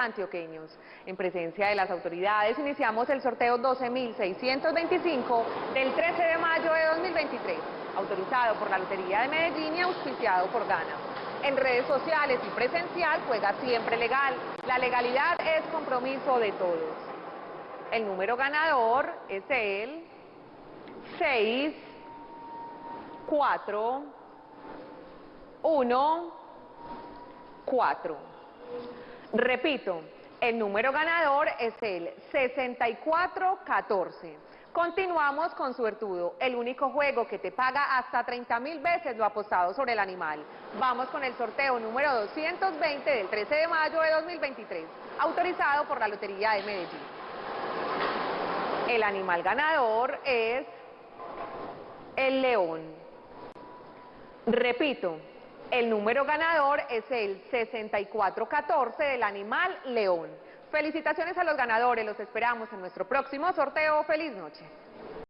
antioqueños. En presencia de las autoridades iniciamos el sorteo 12.625 del 13 de mayo de 2023, autorizado por la Lotería de Medellín y auspiciado por Gana. En redes sociales y presencial juega siempre legal. La legalidad es compromiso de todos. El número ganador es el 6, 4, 1, 4. Repito, el número ganador es el 6414. Continuamos con Suertudo, el único juego que te paga hasta 30 mil veces lo apostado sobre el animal. Vamos con el sorteo número 220 del 13 de mayo de 2023, autorizado por la Lotería de Medellín. El animal ganador es el león. Repito, el número ganador es el 6414 del animal león. Felicitaciones a los ganadores, los esperamos en nuestro próximo sorteo. ¡Feliz noche!